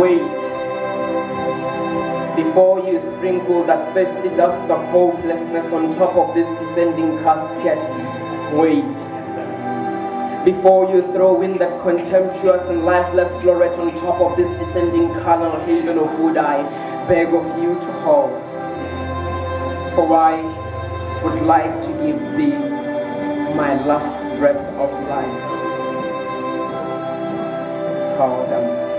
Wait before you sprinkle that thirsty dust of hopelessness on top of this descending casket. Wait before you throw in that contemptuous and lifeless floret on top of this descending carnal haven of wood, I beg of you to halt. For I would like to give thee my last breath of life. Tell them.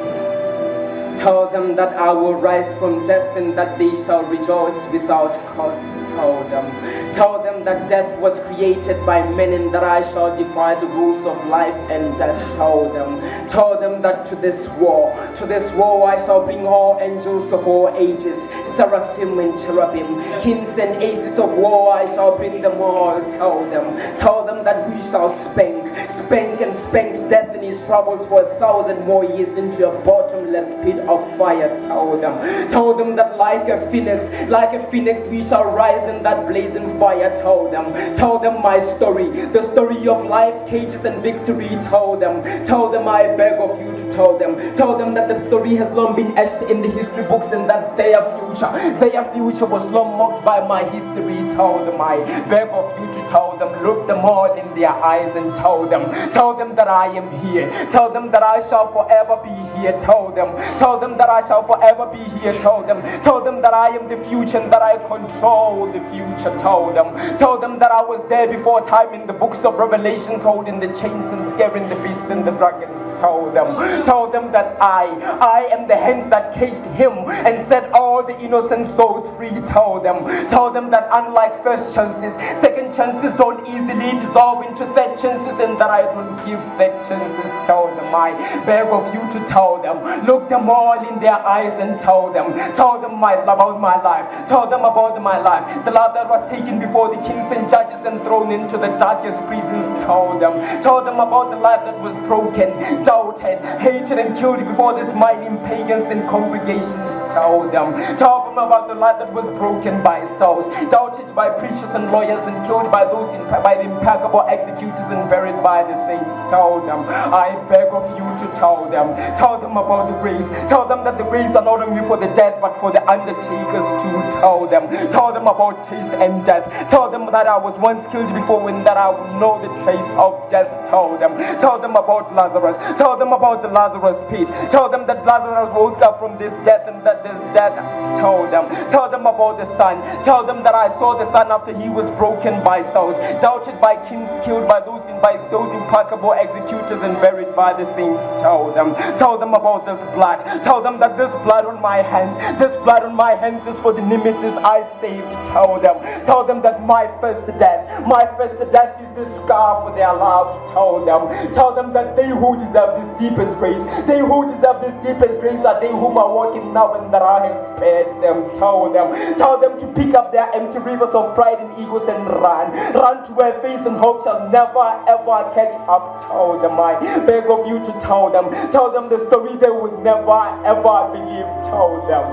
Tell them that I will rise from death and that they shall rejoice without cause. Tell them. Tell them that death was created by men and that I shall defy the rules of life and death. Tell them. Tell them that to this war, to this war I shall bring all angels of all ages, seraphim and cherubim, kings and aces of war I shall bring them all. Tell them. Tell them that we shall spank, spank and spank death and his troubles for a thousand more years into a bottomless pit of fire. Tell them, tell them that like a phoenix, like a phoenix, we shall rise in that blazing fire. Tell them, tell them my story, the story of life, cages, and victory. Tell them, tell them I beg of you to tell them, tell them that the story has long been etched in the history books and that their future, their future was long mocked by my history. Tell them I beg of you to tell them, look them all in their eyes and tell them, tell them that I am here, tell them that I shall forever be here. Tell them, tell them that I shall forever be here. Tell them, tell them that I am the future and that I control the future. Tell them, tell them that I was there before time in the books of Revelations, holding the chains and scaring the beasts and the dragons. Tell them, tell them that I, I am the hand that caged him and set all the innocent souls free. Tell them, tell them that unlike first chances, second chances don't easily dissolve into third chances and that I don't give third chances. Tell them, I beg of you to tell them, look them all in their eyes and tell them, tell them my, about my life, tell them about my life, the life that was taken before the kings and judges and thrown into the darkest prisons. Tell them, tell them about the life that was broken, doubted, hated, and killed before the smiling pagans and congregations. Tell them, tell them about the life that was broken by souls, doubted by preachers and lawyers, and killed by those in, by the impeccable executors and buried by the saints. Tell them, I beg of you to tell them, tell them about the graves, tell them that the graves are not only for the dead but for the undertakers to tell them, tell them about taste and death, tell them that I was once killed before when that I would know the taste of death. Tell them, tell them about Lazarus, tell them about the Lazarus pit, tell them that Lazarus woke up from this death and that this death. Tell them, tell them about the sun, tell them that I saw the sun after he was broken by souls, doubted by kings, killed by those in, by those implacable executors and buried by the saints. Tell them, tell them about this blood, tell them that this blood on my hands, this blood on my hands is for the nemesis I saved. Tell them, tell them that my first death, my first death is the scar for their love. Tell them, tell them that they who deserve this deepest graves, they who deserve this deepest graves are they whom are walking now and that I have spared them. Tell them, tell them to pick up their empty rivers of pride and egos and run, run to where faith and hope shall never ever catch up. Tell them, I beg of you to tell them, tell them the story they would never ever believe. Tell them.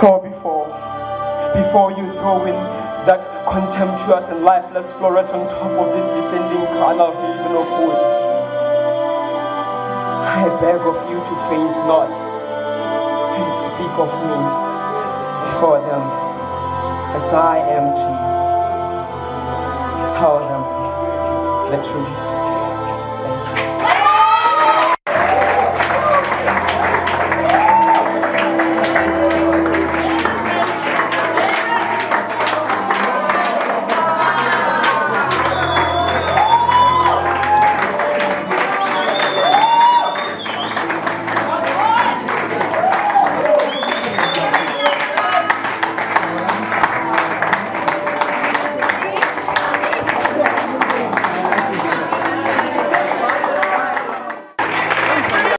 So before, before you throw in that contemptuous and lifeless floret on top of this descending carnal haven of wood, I beg of you to faint not and speak of me before them as I am to you. Tell them the truth.